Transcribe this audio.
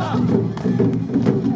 Vamos lá.